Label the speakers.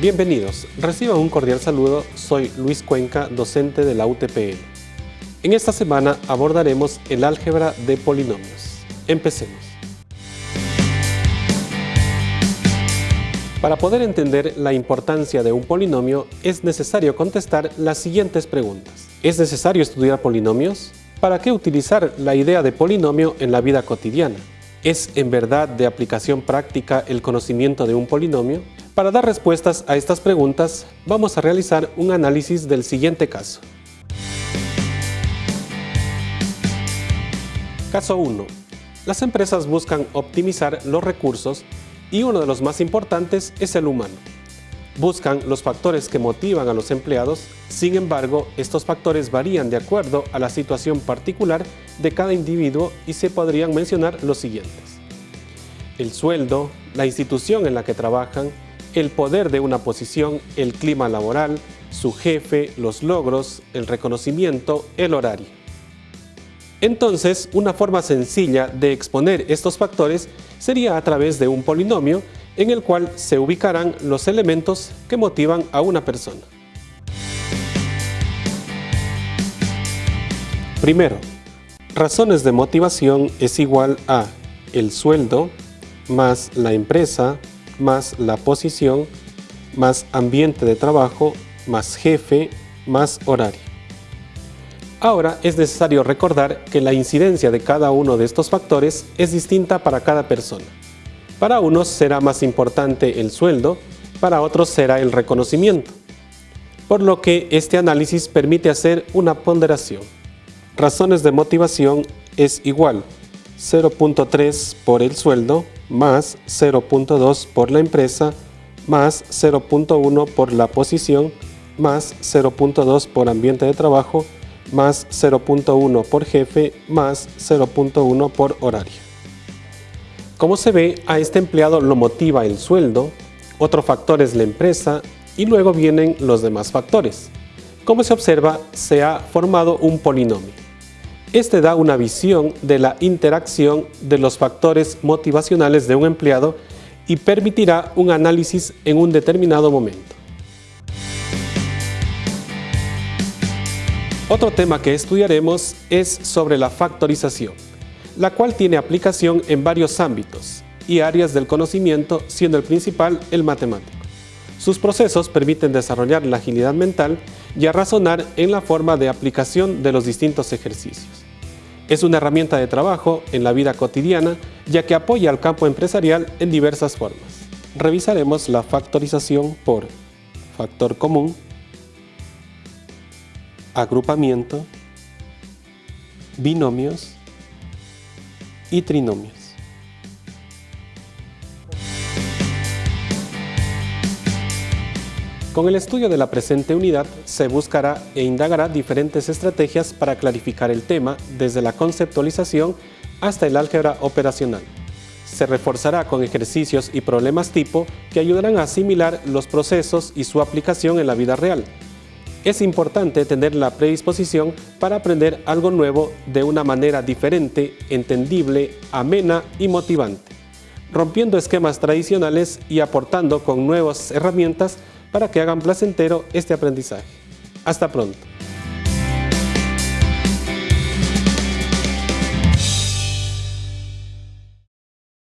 Speaker 1: Bienvenidos, reciban un cordial saludo, soy Luis Cuenca, docente de la UTPL. En esta semana abordaremos el álgebra de polinomios. Empecemos. Para poder entender la importancia de un polinomio es necesario contestar las siguientes preguntas. ¿Es necesario estudiar polinomios? ¿Para qué utilizar la idea de polinomio en la vida cotidiana? ¿Es en verdad de aplicación práctica el conocimiento de un polinomio? Para dar respuestas a estas preguntas, vamos a realizar un análisis del siguiente caso. Caso 1. Las empresas buscan optimizar los recursos y uno de los más importantes es el humano. Buscan los factores que motivan a los empleados, sin embargo, estos factores varían de acuerdo a la situación particular de cada individuo y se podrían mencionar los siguientes. El sueldo, la institución en la que trabajan, el poder de una posición, el clima laboral, su jefe, los logros, el reconocimiento, el horario. Entonces, una forma sencilla de exponer estos factores sería a través de un polinomio en el cual se ubicarán los elementos que motivan a una persona. Primero, razones de motivación es igual a el sueldo más la empresa más la posición, más ambiente de trabajo, más jefe, más horario. Ahora es necesario recordar que la incidencia de cada uno de estos factores es distinta para cada persona. Para unos será más importante el sueldo, para otros será el reconocimiento. Por lo que este análisis permite hacer una ponderación. Razones de motivación es igual 0.3 por el sueldo más 0.2 por la empresa más 0.1 por la posición más 0.2 por ambiente de trabajo más 0.1 por jefe más 0.1 por horario. Como se ve, a este empleado lo motiva el sueldo, otro factor es la empresa y luego vienen los demás factores. Como se observa, se ha formado un polinomio. Este da una visión de la interacción de los factores motivacionales de un empleado y permitirá un análisis en un determinado momento. Otro tema que estudiaremos es sobre la factorización, la cual tiene aplicación en varios ámbitos y áreas del conocimiento, siendo el principal el matemático. Sus procesos permiten desarrollar la agilidad mental y a razonar en la forma de aplicación de los distintos ejercicios. Es una herramienta de trabajo en la vida cotidiana ya que apoya al campo empresarial en diversas formas. Revisaremos la factorización por factor común, agrupamiento, binomios y trinomios. Con el estudio de la presente unidad se buscará e indagará diferentes estrategias para clarificar el tema desde la conceptualización hasta el álgebra operacional. Se reforzará con ejercicios y problemas tipo que ayudarán a asimilar los procesos y su aplicación en la vida real. Es importante tener la predisposición para aprender algo nuevo de una manera diferente, entendible, amena y motivante, rompiendo esquemas tradicionales y aportando con nuevas herramientas para que hagan placentero este aprendizaje. Hasta pronto.